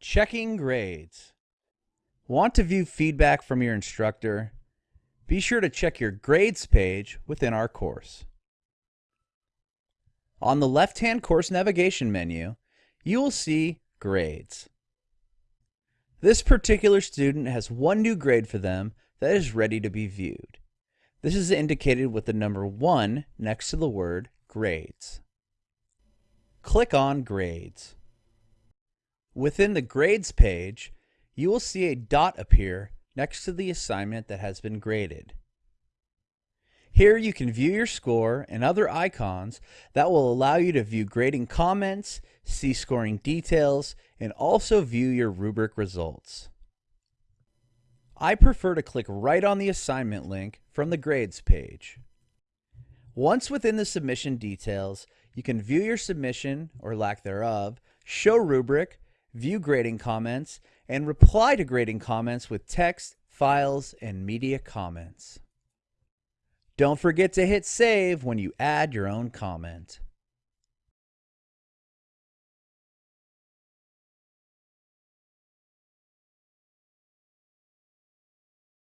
Checking grades. Want to view feedback from your instructor? Be sure to check your grades page within our course. On the left-hand course navigation menu, you will see Grades. This particular student has one new grade for them that is ready to be viewed. This is indicated with the number 1 next to the word Grades. Click on Grades. Within the Grades page, you will see a dot appear next to the assignment that has been graded. Here you can view your score and other icons that will allow you to view grading comments, see scoring details, and also view your rubric results. I prefer to click right on the assignment link from the grades page. Once within the submission details, you can view your submission or lack thereof, show rubric, view grading comments, and reply to grading comments with text, files, and media comments. Don't forget to hit save when you add your own comment.